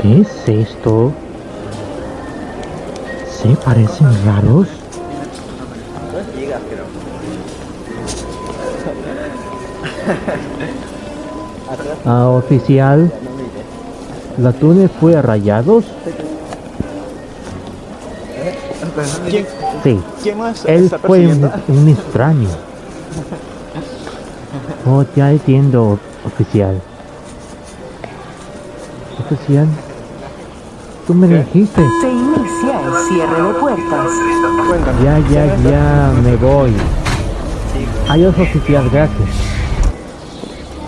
¿Qué es esto? ¿Se parecen raros? Ah, oficial, ¿la túnel fue a rayados? ¿Quién, Sí, quién más él está fue un, un extraño. Oh, ya entiendo, oficial. Oficial, tú me dijiste. Se inicia el cierre de puertas. Ya, ya, ya, me voy. Adiós, oficial, gracias.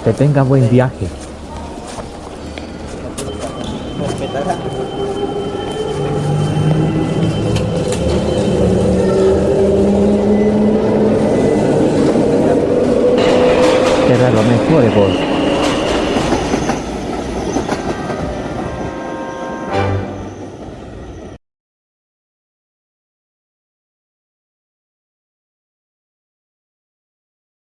Que tenga buen viaje. Será lo mejor, vos.